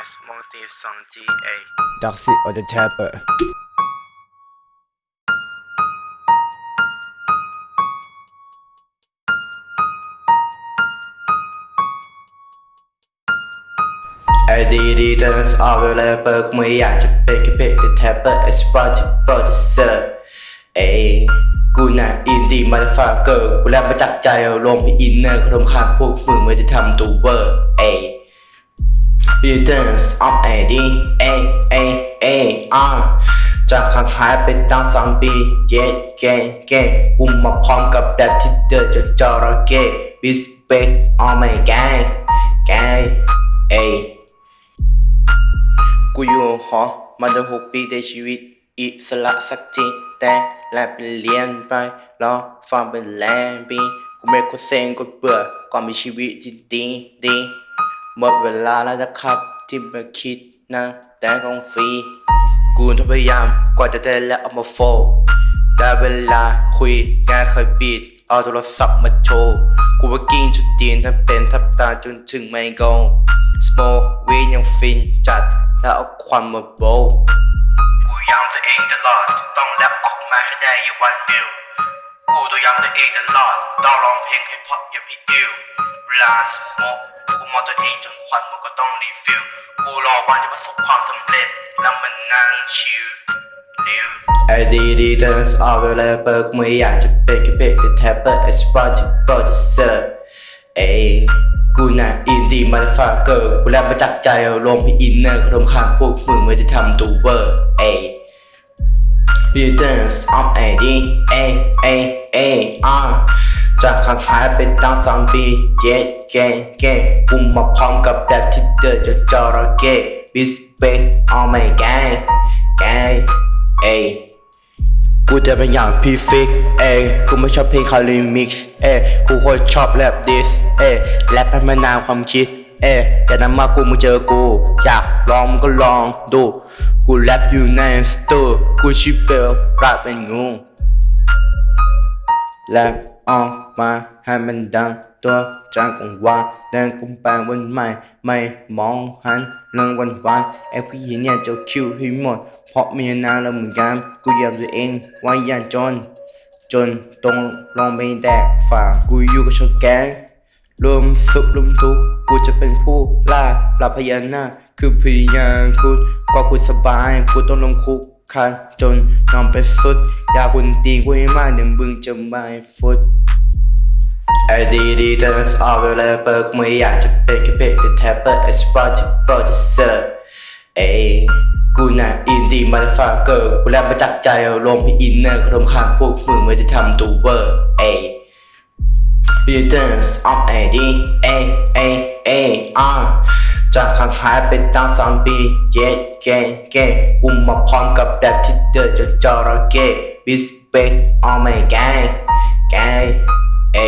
indie motherfucking man as multi song GA Darcy or the Tapper. I did it dance all the rapper กูไม่อยากจะเป็นแค่เพจ The Tapper as project producer เอ้ยกูน่ะอินดี้มาฟาเกอร์กูแรปมาจากใจเอาลมพี่อินเนอร์ขนมข้างพวกมึงไม่ได้ทำตัวเวอร์เอ้ ย Returns of AD A A A R จากข้างหายไปตั้งสองปีเย้เก้เก้กูมาพร้อมกับแรปที่เดือดจากจอระเก้ Respect all my gang gang เอ้ยกูอยู่หอมาตั้งหกปีในชีวิต อิสระสักทีแต่แลบเรียนไปรอฟังเป็นแลมปีกูไม่กูเซ็งกูเบื่อก่อนมีชีวิตที่ดีดี หมดเวลาแล้วนะครับ ที่มาคิดนะ แต่ของฟรี กูทพยายามกว่าจะได้แล้วเอามาโฟลได้เวลาคุยงานเคยบีดเอาโทรศัพท์มาโชว์ กูว่ากิ้งชุดจีนทั้งเป็นทับตาจนถึงไม่กงสโมกวียังฟินจัดแล้วเอาควันมาโบว์กูย้ำตัวเองตลอดต้องแรปออกมาให้ได้อย่าวันมิลกูตัวย้ำตัวเองตลอดต้องร้องเพลงให้เพราะอย่าพี่อิวเวลาสโมก กูมองตัวเองจนควันมันก็ต้องรีฟิล กูรอวันจะประสบความสำเร็จ แล้วมันนั่งชิลลิวไอดีดีเดนสออฟเวลเปอร์กูไม่อยากจะเป็นแค่เพจแต่แทปเปอร์เอสปอร์ติโปรดิวเซอร์เอ้กูน่ะอินดีมาฟาเกอร์กูแรปมาจากใจเอาลมพี่อินเนอร์ขนมข้างพวกมึงไม่ได้ทำตัวเวอร์เอ้ย Returns of AD A A A R จากข้างหายไปตั้งสองปีเย้เก้เก้กูมาพร้อมกับแรปที่เดือดจากจอระเก้ Respect all my gang gang เอ้กูจะเป็นอย่างพี่ฟิกเอ้กูไม่ชอบเพลงคาริมิกซ์เอ้กูโคตรชอบแรปดิสเอ้แรปให้มันนานความคิดเอ้แต่นั้นมากูมึงเจอกู อยากลองมึงก็ลองดู กูแรปอยู่ในสตูกูชิเปลร ap เป็นงู แลบออกมาให้มันดังตัวจากกังวานเดินกุมแปลงวันใหม่ ไม่มองหันเรื่องวันวานไอ้ผู้หญิงเนี่ยจะคิวให้หมด เพราะมีนานแล้วเหมือนกันกูอยากตัวเองไว้ยันจน จนตรงลองไปแดกฝากกูอยู่กับชาแก๊งรวมสุขรวมทุกข์กูจะเป็นผู้ล่าปราพญานาคคือพยานคุณกว่ากูสบายกูต้องลงคุก คาจนนอนไปสุด อยากกุนตีกูให้มากเดี๋ยวมึงจะไม่ฟุตไอดีดีเดนสออฟเวลเปอร์กูไม่อยากจะเป็นแค่เพจแต่แทปเปอร์เอสปอร์ติโปรดิเซอร์เอ้กูน่ะอินดี้มาฟาเกอร์กูแรปมาจากใจเอาลมพี่อินเนอร์ขนมข้างพวกมึงไม่ได้ทำตัวเวอร์เอ้ย Returns of AD A A A R จากข้างหายไปตั้งสองปีเย้เก้เก้กูมาพร้อมกับแบบที่เดือดจะจอระเก้ Respect all my gang gang เอ้